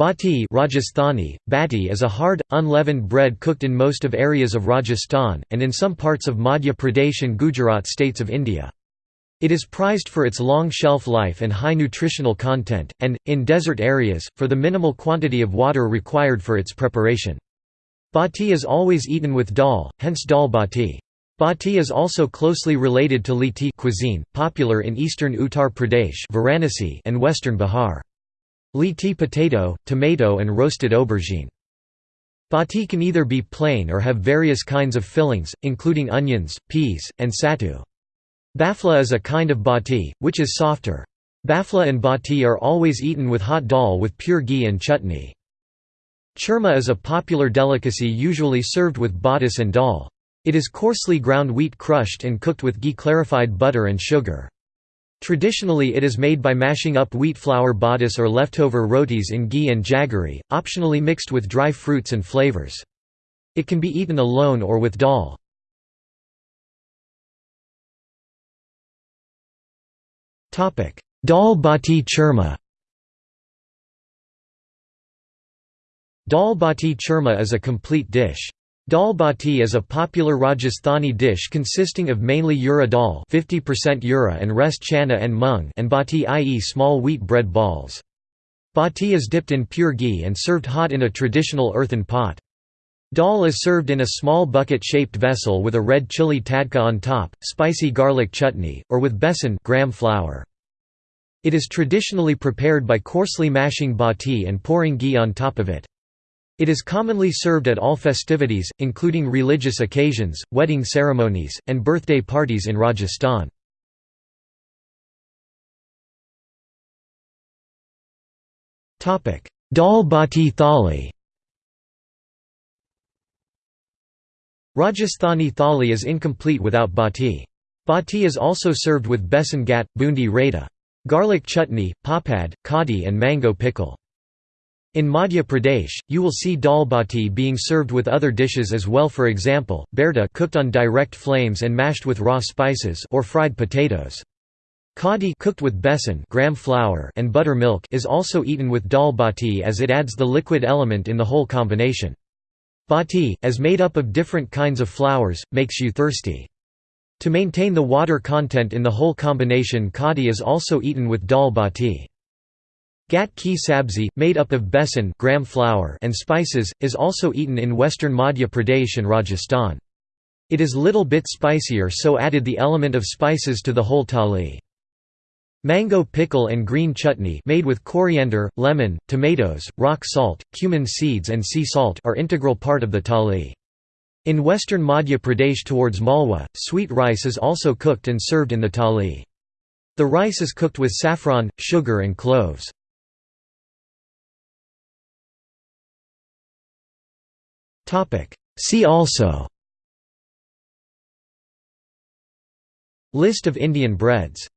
Bati Rajasthani, bati is a hard, unleavened bread cooked in most of areas of Rajasthan, and in some parts of Madhya Pradesh and Gujarat states of India. It is prized for its long shelf life and high nutritional content, and, in desert areas, for the minimal quantity of water required for its preparation. Bati is always eaten with dal, hence dal bati. Bati is also closely related to litti cuisine, popular in eastern Uttar Pradesh and western Bihar. Litti potato, tomato and roasted aubergine. Bati can either be plain or have various kinds of fillings, including onions, peas, and sattu. Bafla is a kind of bati, which is softer. Bafla and bati are always eaten with hot dal with pure ghee and chutney. Churma is a popular delicacy usually served with batis and dal. It is coarsely ground wheat crushed and cooked with ghee clarified butter and sugar. Traditionally it is made by mashing up wheat flour batis or leftover rotis in ghee and jaggery, optionally mixed with dry fruits and flavors. It can be eaten alone or with dal. Dal bati churma Dal bati churma is a complete dish. Dal bati is a popular Rajasthani dish consisting of mainly urad dal 50% urad and rest chana and mung and bati i.e. small wheat bread balls. Bati is dipped in pure ghee and served hot in a traditional earthen pot. Dal is served in a small bucket-shaped vessel with a red chili tadka on top, spicy garlic chutney, or with besan gram flour. It is traditionally prepared by coarsely mashing bati and pouring ghee on top of it. It is commonly served at all festivities, including religious occasions, wedding ceremonies, and birthday parties in Rajasthan. Dal bati thali Rajasthani thali is incomplete without bati. Bati is also served with besan ghat, boondi raita. Garlic chutney, papad, kadi and mango pickle. In Madhya Pradesh, you will see dal bati being served with other dishes as well for example, bharta cooked on direct flames and mashed with raw spices or fried potatoes. Kadi cooked with besan gram flour and buttermilk is also eaten with dal bati as it adds the liquid element in the whole combination. Bati, as made up of different kinds of flours, makes you thirsty. To maintain the water content in the whole combination kadi is also eaten with dal bati. Ghat ki sabzi, made up of besan gram flour and spices, is also eaten in western Madhya Pradesh and Rajasthan. It is little bit spicier so added the element of spices to the whole thali. Mango pickle and green chutney made with coriander, lemon, tomatoes, rock salt, cumin seeds and sea salt are integral part of the thali. In western Madhya Pradesh towards Malwa, sweet rice is also cooked and served in the thali. The rice is cooked with saffron, sugar and cloves. See also. List of Indian breads